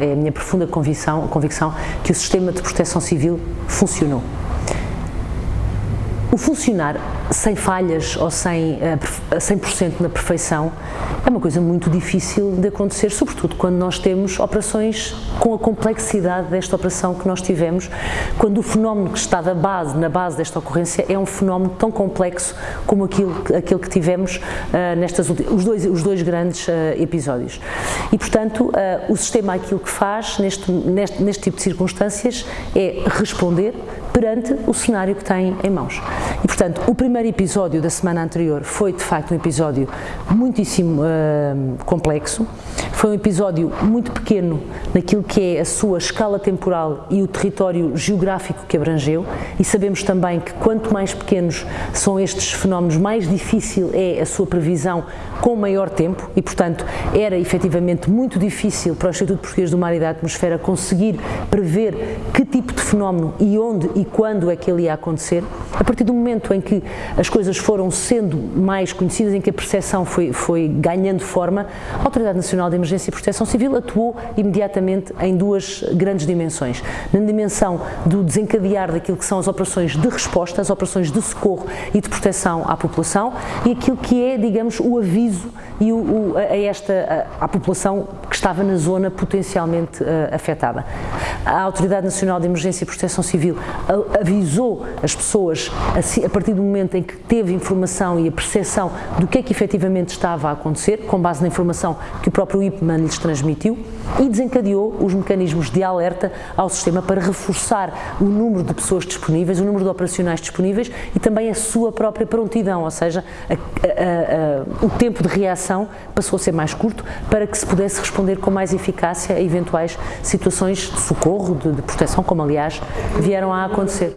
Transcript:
é a minha profunda convicção, convicção que o sistema de proteção civil funcionou. O funcionar sem falhas ou sem 100% eh, na perfeição é uma coisa muito difícil de acontecer, sobretudo quando nós temos operações com a complexidade desta operação que nós tivemos, quando o fenómeno que está na base, na base desta ocorrência é um fenómeno tão complexo como aquilo, aquele que tivemos uh, nestas os dois, os dois grandes uh, episódios. E, portanto, uh, o sistema aquilo que faz neste, neste, neste tipo de circunstâncias é responder perante o cenário que tem em mãos. E, portanto, o primeiro episódio da semana anterior foi, de facto, um episódio muitíssimo uh, complexo, foi um episódio muito pequeno naquilo que é a sua escala temporal e o território geográfico que abrangeu. E sabemos também que quanto mais pequenos são estes fenómenos, mais difícil é a sua previsão com maior tempo. E, portanto, era efetivamente muito difícil para o Instituto Português do Mar e da Atmosfera conseguir prever que tipo de fenómeno e onde e quando é que ele ia acontecer. A partir do momento em que as coisas foram sendo mais conhecidas, em que a percepção foi, foi ganhando forma, a Autoridade Nacional de Emergência e Proteção Civil atuou imediatamente em duas grandes dimensões. Na dimensão do desencadear daquilo que são as operações de resposta, as operações de socorro e de proteção à população e aquilo que é, digamos, o aviso e o, o, a, esta, a, a, população que estava na zona potencialmente uh, afetada. A Autoridade Nacional de Emergência e Proteção Civil avisou as pessoas a partir do momento em que teve informação e a percepção do que é que efetivamente estava a acontecer, com base na informação que o próprio IPMAN lhes transmitiu, e desencadeou os mecanismos de alerta ao sistema para reforçar o número de pessoas disponíveis, o número de operacionais disponíveis e também a sua própria prontidão, ou seja, a, a, a, o tempo de reação passou a ser mais curto para que se pudesse responder com mais eficácia a eventuais situações de socorro, de, de proteção, como aliás vieram a acontecer.